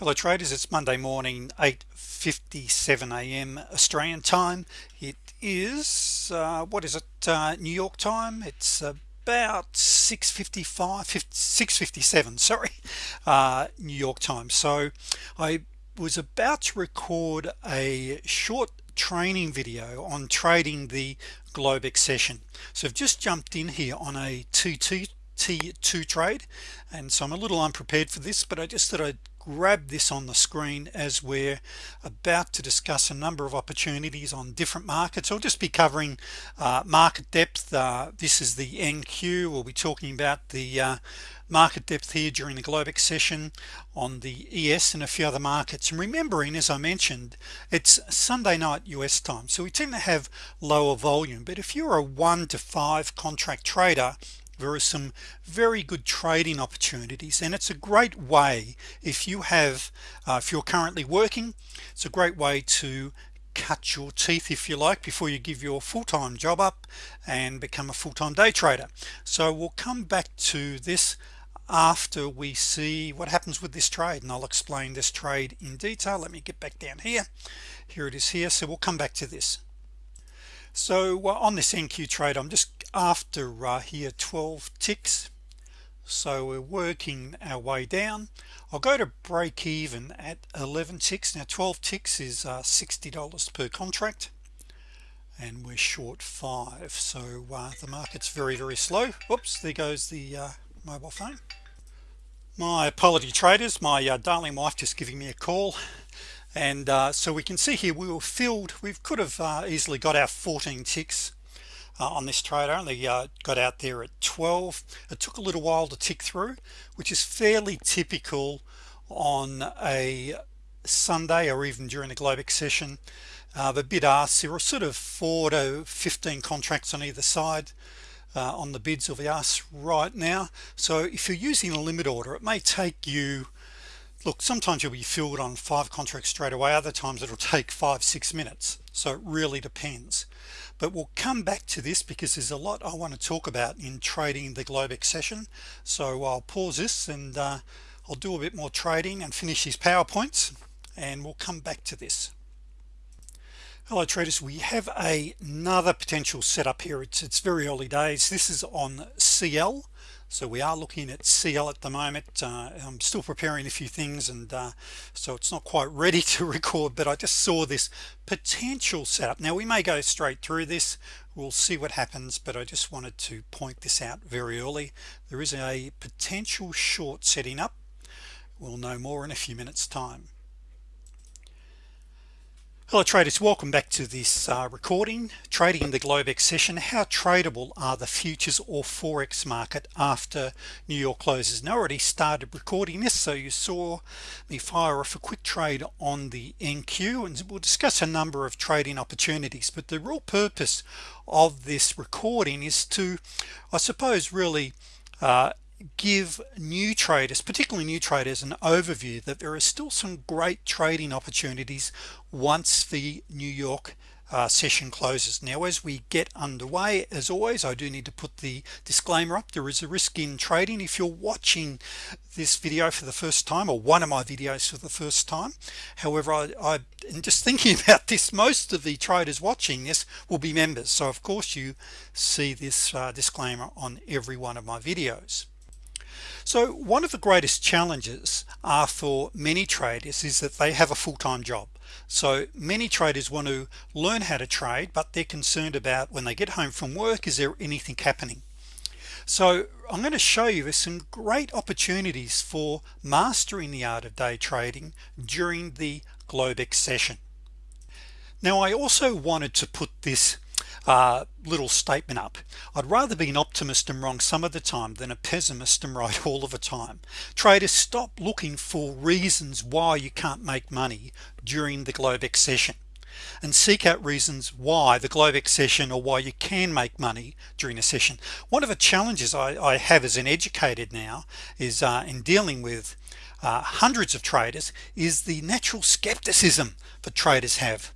fellow traders. It's Monday morning 8:57 a.m. Australian time. It is uh, what is it uh, New York time? It's about 655 657 sorry uh, New York time. So I was about to record a short training video on trading the Globex session so I've just jumped in here on a 2T T2 trade and so I'm a little unprepared for this but I just thought I'd grab this on the screen as we're about to discuss a number of opportunities on different markets. I'll just be covering uh, market depth. Uh, this is the NQ we'll be talking about the uh, market depth here during the Globex session on the ES and a few other markets. And remembering as I mentioned it's Sunday night US time so we tend to have lower volume. But if you're a one to five contract trader there are some very good trading opportunities. And it's a great way if you have uh, if you're currently working it's a great way to cut your teeth if you like before you give your full-time job up and become a full-time day trader. So we'll come back to this after we see what happens with this trade and I'll explain this trade in detail. Let me get back down here. Here it is here. So we'll come back to this. So on this NQ trade I'm just after uh, here 12 ticks. So we're working our way down. I'll go to break even at 11 ticks. Now 12 ticks is uh, $60 per contract and we're short five. So uh, the market's very very slow. Whoops there goes the uh, mobile phone. My apology traders. My uh, darling wife just giving me a call. And uh, so we can see here we were filled. We could have uh, easily got our 14 ticks on this trade I only uh, got out there at 12 it took a little while to tick through which is fairly typical on a Sunday or even during the Globex session uh, the bid ask there are sort of 4 to 15 contracts on either side uh, on the bids of the ask right now. So if you're using a limit order it may take you look sometimes you'll be filled on five contracts straight away. Other times it'll take five six minutes. So it really depends but we'll come back to this because there's a lot I want to talk about in trading the Globex session so I'll pause this and uh, I'll do a bit more trading and finish these PowerPoints and we'll come back to this. Hello traders. We have a, another potential setup here. It's it's very early days. This is on CL so we are looking at CL at the moment. Uh, I'm still preparing a few things and uh, so it's not quite ready to record but I just saw this potential setup. Now we may go straight through this. We'll see what happens but I just wanted to point this out very early. There is a potential short setting up. We'll know more in a few minutes time hello traders. Welcome back to this uh, recording trading in the Globex session how tradable are the futures or forex market after New York closes? Now already started recording this so you saw me fire off a quick trade on the NQ and we'll discuss a number of trading opportunities. But the real purpose of this recording is to I suppose really uh, give new traders particularly new traders an overview that there are still some great trading opportunities once the New York uh, session closes. Now as we get underway as always I do need to put the disclaimer up. There is a risk in trading. If you're watching this video for the first time or one of my videos for the first time however I, I am just thinking about this most of the traders watching this will be members. So of course you see this uh, disclaimer on every one of my videos so one of the greatest challenges are for many traders is that they have a full-time job. So many traders want to learn how to trade but they're concerned about when they get home from work is there anything happening? So I'm going to show you some great opportunities for mastering the art of day trading during the Globex session. Now I also wanted to put this uh, little statement up. I'd rather be an optimist and wrong some of the time than a pessimist and right all of the time. Traders stop looking for reasons why you can't make money during the Globex session and seek out reasons why the Globex session or why you can make money during a session. One of the challenges I, I have as an educated now is uh, in dealing with uh, hundreds of traders is the natural skepticism that traders have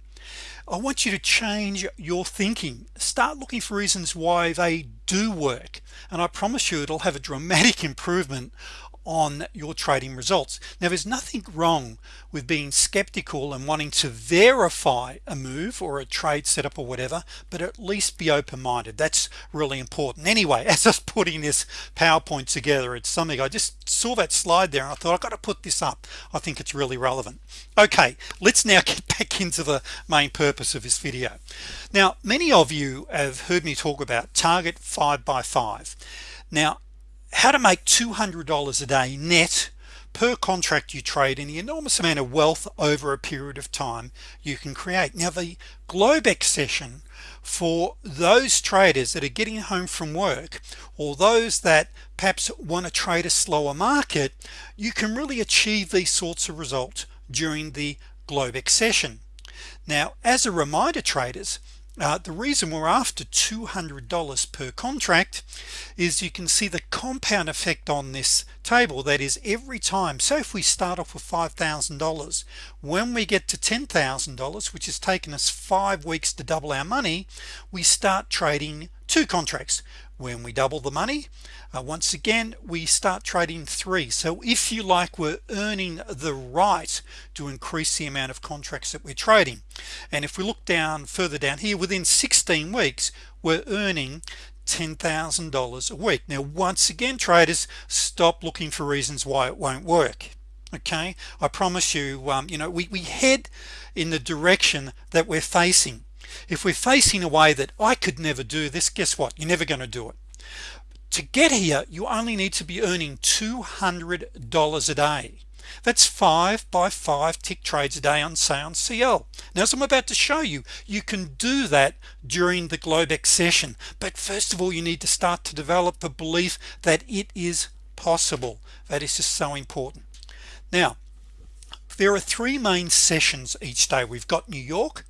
I want you to change your thinking. Start looking for reasons why they do work and I promise you it'll have a dramatic improvement on your trading results. Now there's nothing wrong with being skeptical and wanting to verify a move or a trade setup or whatever but at least be open-minded. That's really important. Anyway as I was putting this PowerPoint together it's something I just saw that slide there and I thought I've got to put this up. I think it's really relevant. Okay let's now get back into the main purpose of this video. Now many of you have heard me talk about target five by five. Now how to make $200 a day net per contract you trade and the enormous amount of wealth over a period of time you can create. Now the Globex session for those traders that are getting home from work or those that perhaps want to trade a slower market you can really achieve these sorts of results during the Globex session. Now as a reminder traders Uh, the reason we're after $200 per contract is you can see the compound effect on this table that is every time so if we start off with $5,000 when we get to $10,000 which has taken us five weeks to double our money we start trading two contracts. When we double the money uh, once again we start trading three. So if you like we're earning the right to increase the amount of contracts that we're trading. And if we look down further down here within 16 weeks we're earning $10,000 a week. Now once again traders stop looking for reasons why it won't work okay? I promise you um, you know we, we head in the direction that we're facing. If we're facing a way that I could never do this guess what? You're never going to do it. To get here you only need to be earning $200 a day that's five by five tick trades a day on sound CL now as I'm about to show you you can do that during the Globex session. But first of all you need to start to develop the belief that it is possible. That is just so important. Now there are three main sessions each day. We've got New York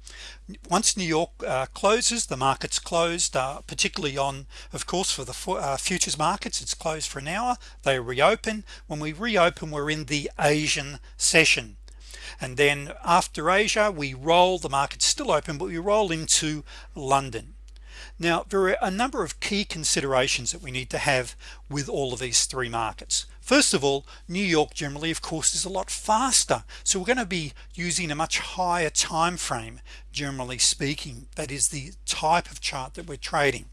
once New York uh, closes the markets closed uh, particularly on of course for the uh, futures markets it's closed for an hour. They reopen. When we reopen we're in the Asian session. And then after Asia we roll the markets still open but we roll into London. Now there are a number of key considerations that we need to have with all of these three markets first of all New York generally of course is a lot faster. So we're going to be using a much higher time frame generally speaking. That is the type of chart that we're trading.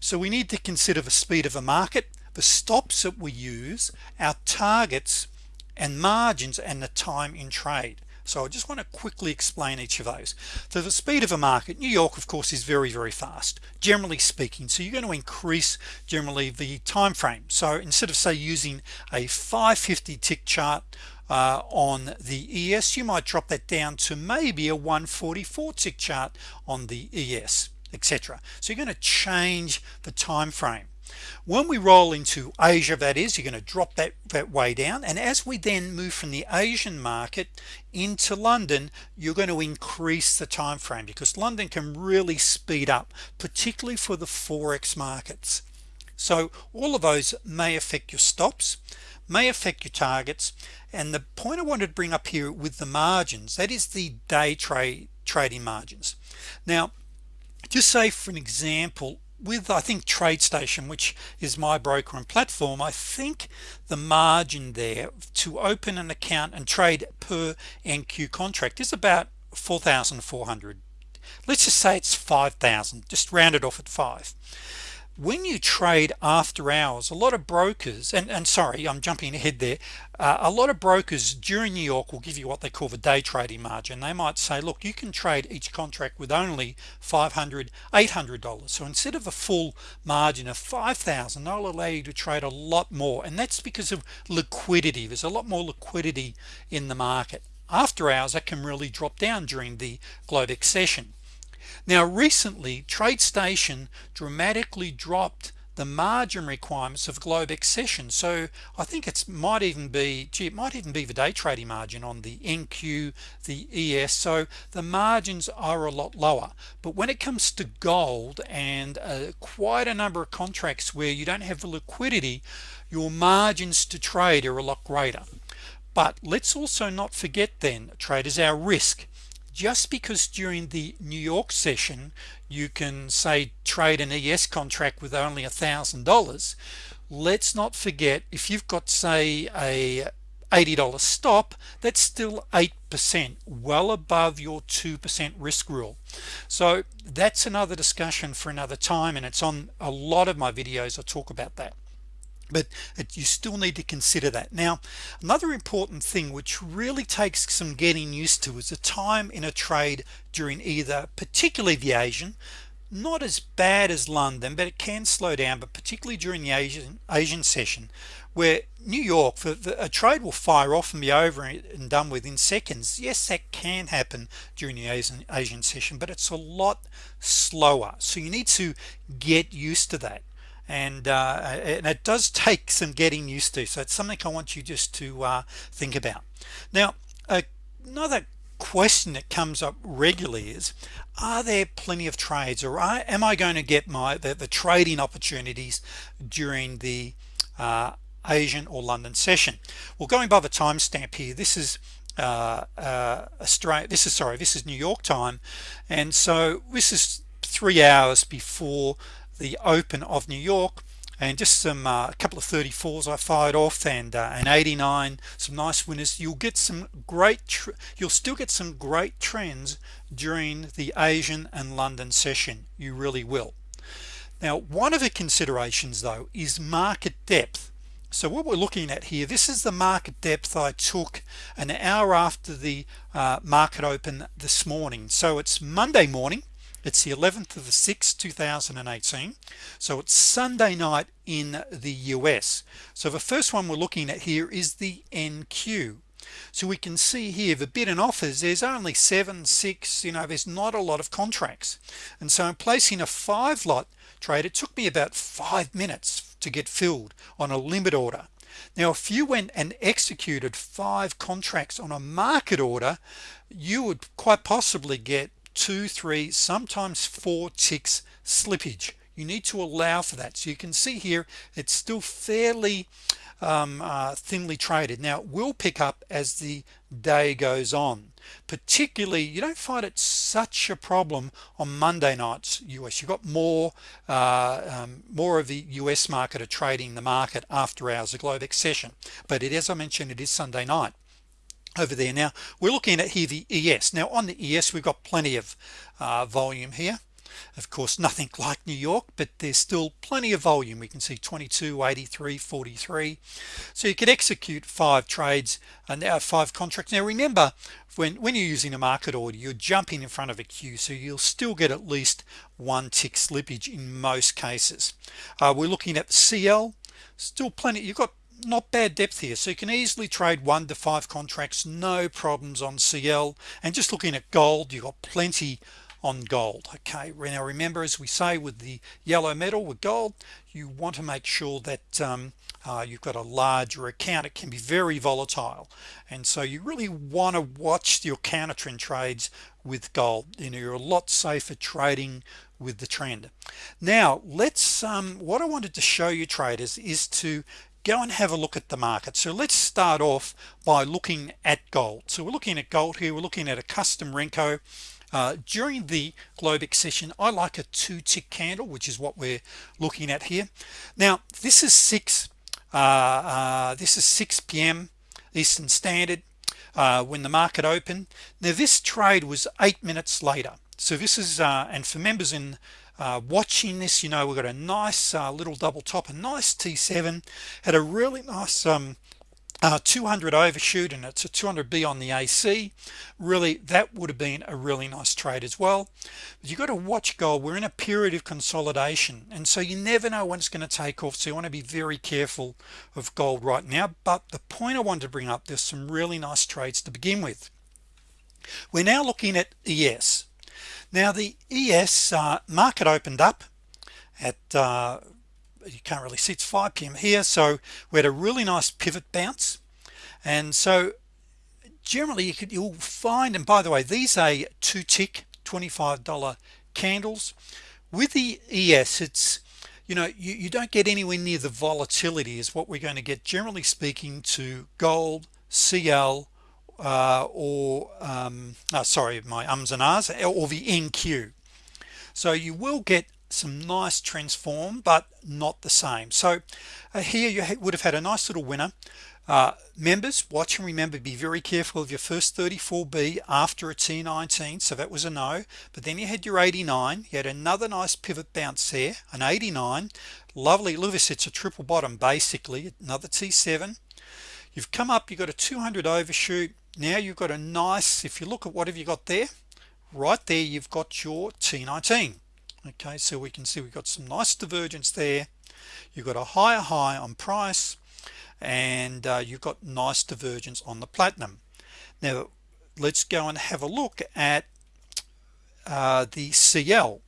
So we need to consider the speed of a market the stops that we use our targets and margins and the time in trade so I just want to quickly explain each of those. So the speed of a market New York of course is very very fast generally speaking. So you're going to increase generally the time frame so instead of say using a 550 tick chart uh, on the ES you might drop that down to maybe a 144 tick chart on the ES etc so you're going to change the time frame when we roll into Asia that is you're going to drop that that way down. And as we then move from the Asian market into London you're going to increase the time frame because London can really speed up particularly for the forex markets. So all of those may affect your stops may affect your targets. And the point I wanted to bring up here with the margins that is the day trade trading margins. Now just say for an example with I think TradeStation which is my broker and platform I think the margin there to open an account and trade per NQ contract is about 4,400 let's just say it's 5,000 just round it off at five when you trade after hours a lot of brokers and and sorry I'm jumping ahead there uh, a lot of brokers during New York will give you what they call the day trading margin. They might say look you can trade each contract with only 500 800 dollars. So instead of a full margin of 5,000 they'll allow you to trade a lot more. And that's because of liquidity. There's a lot more liquidity in the market. After hours that can really drop down during the Globex session now recently TradeStation dramatically dropped the margin requirements of Globex session so I think it's might even be gee, it might even be the day trading margin on the NQ the ES so the margins are a lot lower. But when it comes to gold and uh, quite a number of contracts where you don't have the liquidity your margins to trade are a lot greater. But let's also not forget then traders our risk just because during the New York session you can say trade an ES contract with only a thousand dollars let's not forget if you've got say a $80 stop that's still 8% well above your 2% risk rule. So that's another discussion for another time and it's on a lot of my videos I talk about that but you still need to consider that. Now another important thing which really takes some getting used to is the time in a trade during either particularly the Asian not as bad as London but it can slow down but particularly during the Asian Asian session where New York for a trade will fire off and be over and done within seconds. Yes that can happen during the Asian Asian session but it's a lot slower. So you need to get used to that and, uh, and it does take some getting used to. So it's something I want you just to uh, think about. Now another question that comes up regularly is are there plenty of trades or am I going to get my the, the trading opportunities during the uh, Asian or London session? Well going by the timestamp here this is uh, uh, Australia this is sorry this is New York time. And so this is three hours before the open of New York and just some uh, a couple of 34s I fired off and uh, an 89 some nice winners. You'll get some great you'll still get some great trends during the Asian and London session. You really will. Now one of the considerations though is market depth. So what we're looking at here this is the market depth I took an hour after the uh, market open this morning. So it's Monday morning it's the 11th of the 6th 2018 so it's Sunday night in the US so the first one we're looking at here is the NQ so we can see here the bid and offers there's only seven six you know there's not a lot of contracts. And so I'm placing a five lot trade. It took me about five minutes to get filled on a limit order. Now if you went and executed five contracts on a market order you would quite possibly get two three sometimes four ticks slippage. You need to allow for that. So you can see here it's still fairly um, uh, thinly traded. Now it will pick up as the day goes on. Particularly you don't find it such a problem on Monday nights US you've got more uh, um, more of the US market are trading the market after hours of Globex session but it as I mentioned it is Sunday night over there. Now we're looking at here the ES now on the ES we've got plenty of uh, volume here. Of course nothing like New York but there's still plenty of volume. We can see 22 83 43 so you could execute five trades and now five contracts. Now remember when when you're using a market order you're jumping in front of a queue so you'll still get at least one tick slippage in most cases. Uh, we're looking at CL still plenty you've got not bad depth here so you can easily trade one to five contracts no problems on CL and just looking at gold you got plenty on gold okay? Now remember as we say with the yellow metal with gold you want to make sure that um, uh, you've got a larger account. It can be very volatile and so you really want to watch your counter trend trades with gold. You know you're a lot safer trading with the trend. Now let's um, what I wanted to show you traders is to go and have a look at the market. So let's start off by looking at gold. So we're looking at gold here. We're looking at a custom Renko. Uh, during the Globex session I like a two tick candle which is what we're looking at here. Now this is 6 uh, uh, this is 6 p.m. Eastern Standard uh, when the market opened. Now this trade was eight minutes later. So this is uh, and for members in uh, watching this you know we've got a nice uh, little double top a nice t7 had a really nice um, uh, 200 overshoot and it's a 200b on the AC really that would have been a really nice trade as well. But you got to watch gold. We're in a period of consolidation and so you never know when it's going to take off. So you want to be very careful of gold right now. But the point I wanted to bring up there's some really nice trades to begin with. We're now looking at ES now the ES uh, market opened up at uh, you can't really see it's 5 p.m. here so we had a really nice pivot bounce and so generally you could you'll find and by the way these are two tick $25 candles with the ES it's you know you, you don't get anywhere near the volatility is what we're going to get generally speaking to gold CL uh, or um, oh, sorry my ums and ahs or the NQ so you will get some nice transform but not the same. So uh, here you would have had a nice little winner. Uh, members watch and remember be very careful of your first 34b after a t19 so that was a no. But then you had your 89 you had another nice pivot bounce there an 89 lovely Lewis it's a triple bottom basically another t7 you've come up you got a 200 overshoot now you've got a nice if you look at what have you got there right there you've got your t19 okay so we can see we've got some nice divergence there. You've got a higher high on price and uh, you've got nice divergence on the platinum. Now let's go and have a look at uh, the CL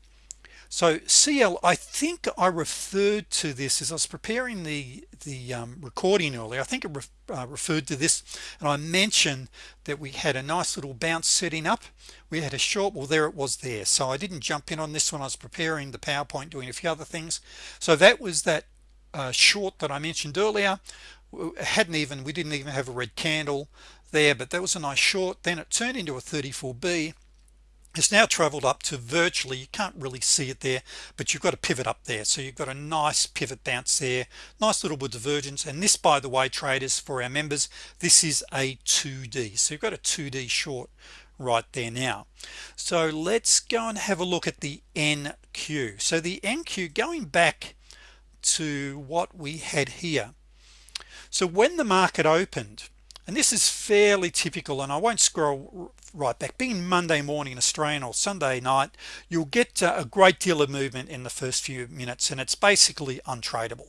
so CL I think I referred to this as I was preparing the the um, recording earlier I think it ref, uh, referred to this and I mentioned that we had a nice little bounce setting up. We had a short well there it was there. So I didn't jump in on this one I was preparing the PowerPoint doing a few other things. So that was that uh, short that I mentioned earlier. Hadn't even we didn't even have a red candle there but that was a nice short. Then it turned into a 34b it's now traveled up to virtually you can't really see it there but you've got a pivot up there. So you've got a nice pivot bounce there nice little bit of divergence. And this by the way traders for our members this is a 2d so you've got a 2d short right there now. So let's go and have a look at the NQ so the NQ going back to what we had here. So when the market opened and this is fairly typical and I won't scroll right back. Being Monday morning Australian or Sunday night you'll get uh, a great deal of movement in the first few minutes and it's basically untradeable.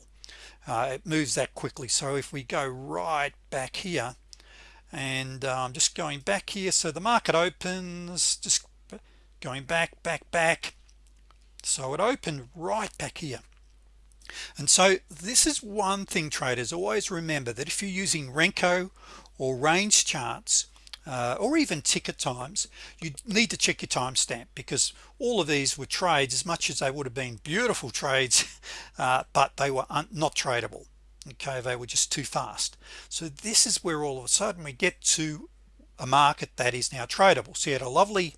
Uh, it moves that quickly. So if we go right back here and I'm just going back here. So the market opens just going back back back. So it opened right back here. And so this is one thing traders always remember that if you're using Renko or range charts uh, or even ticket times you need to check your timestamp because all of these were trades as much as they would have been beautiful trades uh, but they were not tradable. Okay they were just too fast. So this is where all of a sudden we get to a market that is now tradable. So you had a lovely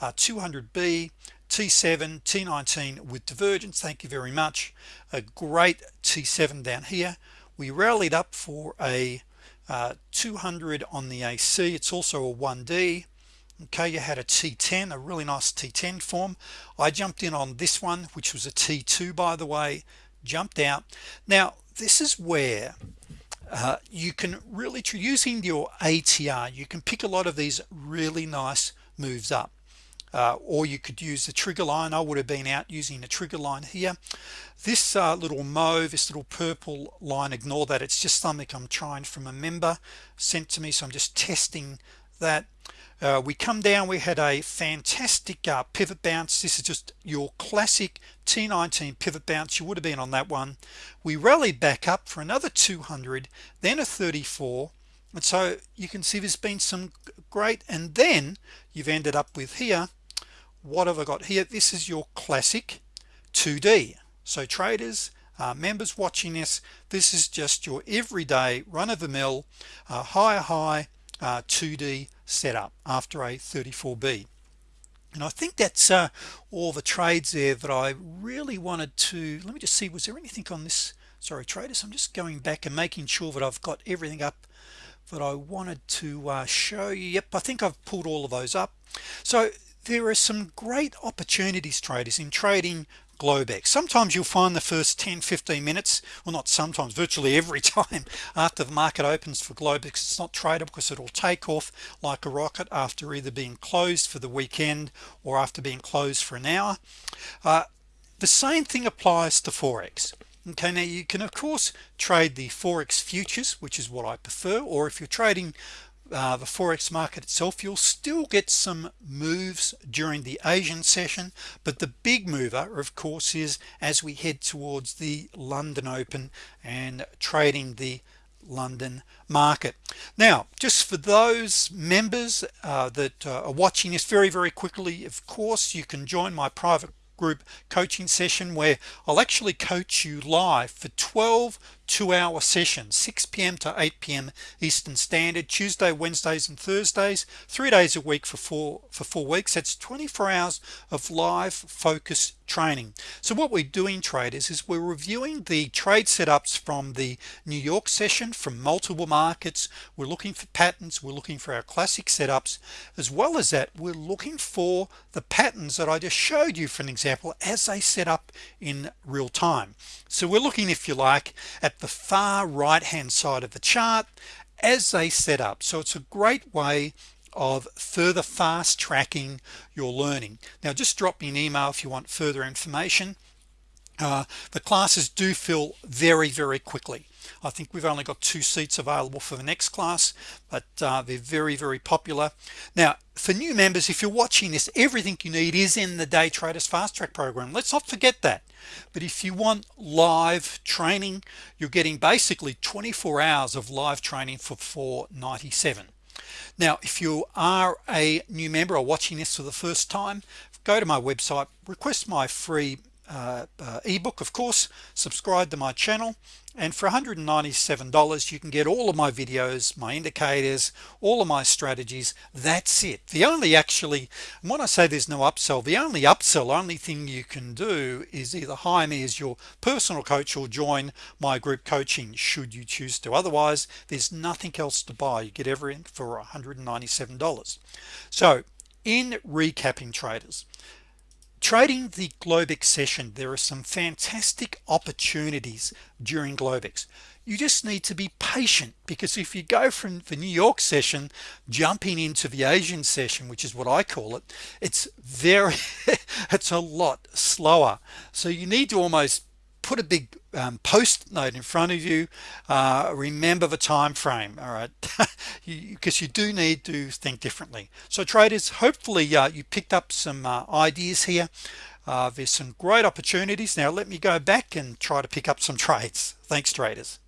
uh, 200b T7 T19 with divergence. Thank you very much. A great T7 down here. We rallied up for a uh, 200 on the AC it's also a 1d okay you had a T10 a really nice T10 form. I jumped in on this one which was a T2 by the way. Jumped out. Now this is where uh, you can really using your ATR you can pick a lot of these really nice moves up uh, or you could use the trigger line. I would have been out using the trigger line here. This uh, little mauve this little purple line ignore that. It's just something I'm trying from a member sent to me so I'm just testing that. Uh, we come down we had a fantastic uh, pivot bounce. This is just your classic t19 pivot bounce. You would have been on that one. We rallied back up for another 200 then a 34 and so you can see there's been some great and then you've ended up with here what have I got here? This is your classic 2d so traders uh, members watching this this is just your everyday run-of-the-mill uh, high high uh, 2d setup after a 34b and I think that's uh, all the trades there that I really wanted to let me just see was there anything on this? Sorry traders I'm just going back and making sure that I've got everything up that I wanted to uh, show you. Yep I think I've pulled all of those up. So there are some great opportunities traders in trading Globex. Sometimes you'll find the first 10 15 minutes well not sometimes virtually every time after the market opens for Globex it's not tradable because it'll take off like a rocket after either being closed for the weekend or after being closed for an hour. Uh, the same thing applies to Forex. Okay now you can of course trade the Forex futures which is what I prefer or if you're trading uh, the Forex market itself you'll still get some moves during the Asian session but the big mover of course is as we head towards the London Open and trading the London market. Now just for those members uh, that uh, are watching this very very quickly of course you can join my private group coaching session where I'll actually coach you live for 12 two-hour session 6 p.m. to 8 p.m. Eastern Standard Tuesday Wednesdays and Thursdays three days a week for four for four weeks that's 24 hours of live focus training so what we're doing traders is we're reviewing the trade setups from the New York session from multiple markets we're looking for patterns we're looking for our classic setups as well as that we're looking for the patterns that I just showed you for an example as they set up in real time so we're looking if you like at the far right hand side of the chart as they set up. So it's a great way of further fast tracking your learning. Now just drop me an email if you want further information. Uh, the classes do fill very very quickly I think we've only got two seats available for the next class but uh, they're very very popular. Now for new members if you're watching this everything you need is in the day traders fast track program. Let's not forget that. But if you want live training you're getting basically 24 hours of live training for 497 now if you are a new member or watching this for the first time go to my website request my free uh, uh, ebook of course. Subscribe to my channel. And for $197 you can get all of my videos my indicators all of my strategies. That's it. The only actually when I say there's no upsell the only upsell only thing you can do is either hire me as your personal coach or join my group coaching should you choose to. Otherwise there's nothing else to buy. You get everything for $197 so in recapping traders trading the Globex session there are some fantastic opportunities during Globex. You just need to be patient because if you go from the New York session jumping into the Asian session which is what I call it it's very it's a lot slower. So you need to almost put a big um, post note in front of you uh, remember the time frame all right? Because you, you, do need to think differently. So traders hopefully uh, you picked up some uh, ideas here. Uh, there's some great opportunities. Now let me go back and try to pick up some trades. Thanks traders